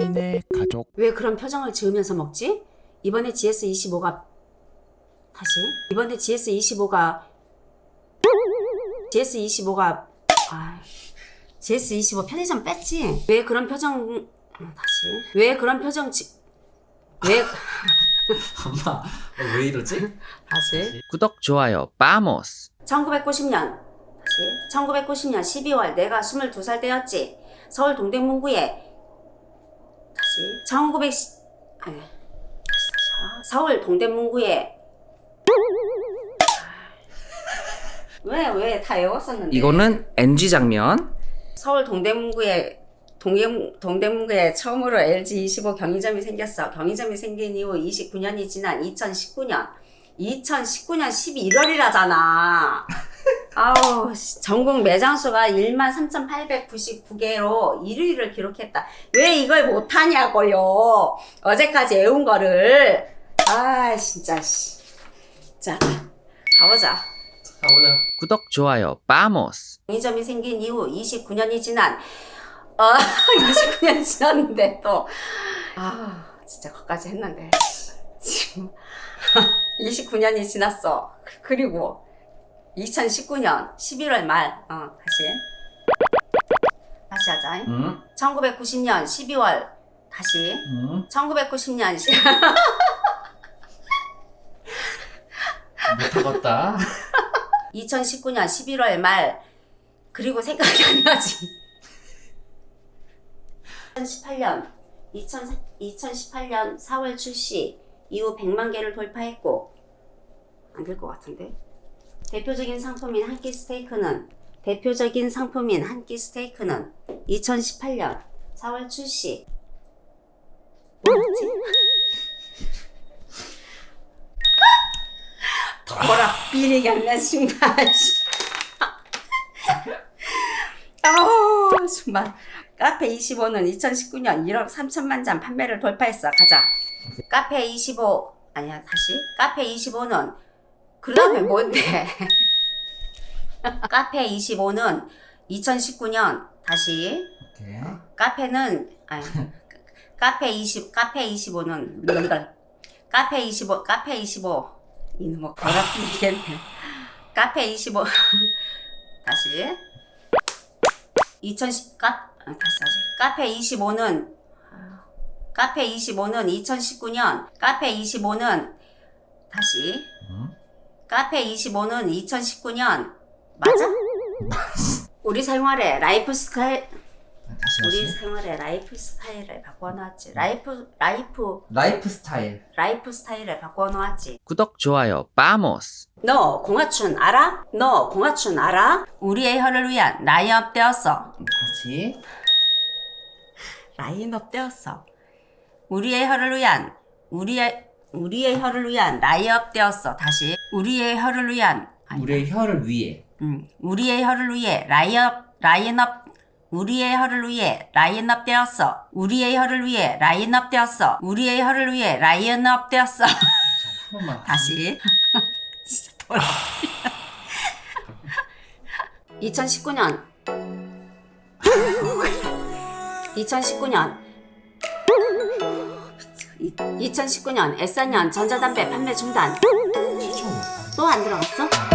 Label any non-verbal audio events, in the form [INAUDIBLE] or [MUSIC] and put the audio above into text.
한인의 가족. 왜 그런 표정을 지으면서 먹지? 이번에 GS25가 다시. 이번에 GS25가 GS25가 아 GS25 편의점 뺐지? 왜 그런 표정 음, 다시. 왜 그런 표정 지... 왜 [LAUGHS] 엄마 어, 왜 이러지? 다시. 구독 좋아요 빠모스. 1990년 다시. 1990년 12월 내가 22살 때였지. 서울 동대문구에 다시 1900 아니 서울 동대문구에 왜 왜 다 외웠었는데 이거는 NG 장면 서울 동대문구에 동대, 동대문구에 처음으로 LG25 경의점이 생겼어. 경의점이 생긴 이후 29년이 지난 2019년. 2019년 11월이라잖아. 아우, 씨, 전국 매장 수가 13,899개로 1위를 기록했다. 왜 이걸 못하냐고요. 어제까지 애운 거를. 아, 진짜, 씨. 자, 가보자. 가보자 구독 좋아요 빠모스 경의점이 생긴 이후 29년이 지난 아 [LAUGHS] 29년이 지났는데 또 아 진짜 거기까지 했는데 지금 [LAUGHS] 29년이 지났어 그리고 2019년 11월 말. 어, 다시. 다시 하자. 응? 1990년 12월. 다시. 응? 1990년 시- 못하겠다. 2019년 11월 말. 그리고 생각이 안 나지. 2018년. 2000, 2018년 4월 출시. 이후 100만 개를 돌파했고. 안 될 것 같은데 대표적인 상품인 한 끼 스테이크는 대표적인 상품인 한 끼 스테이크는 2018년 4월 출시? 더라 비리 양난 신발. 아우 정말 카페 25는 2019년 1억 3천만 잔 판매를 돌파했어. 가자. 카페 25 아니야 다시. 카페 25는 그 다음에 뭔데? [LAUGHS] 카페 25는 2019년. 다시. 오케이. 카페는 아니 카페 20 카페 25는 카페 25 카페 25 이놈의 거라피겠네. 카페 25 [LAUGHS] 다시. 2010 카, 아, 다시 다시. 카페 25는 카페 25는 2019년. 카페 25는 다시. 응? 카페 25는 2019년. 맞아? [LAUGHS] 우리 생활의 라이프 스타일 우리 생활의 라이프 스타일을 바꿔놓았지. 라이프 라이프. 라이프 스타일. 라이프 스타일을 바꿔놓았지. 구독 좋아요 vamos. 너 공화춘 알아? 너 공화춘 알아? 우리의 혀를 위한 라인업 되었어. 다시 라인업 되었어. 우리의 혀를 위한 우리의 우리의 혀를 위한 라인업 되었어. 다시. 우리의 혀를 위한. 아니, 우리의 혀를 위해. 음, 우리의 혀를 위해 라인업 라인업. 우리의 혀를 위해 라인업 되었어. 우리의 혀를 위해 라인업 되었어. 우리의 혀를 위해 라인업 되었어. [LAUGHS] 다시. [LAUGHS] 진짜 돌아. 2019년. 2019년 [LAUGHS] 2019년 S사년 전자담배 판매 중단 또 안 들어갔어?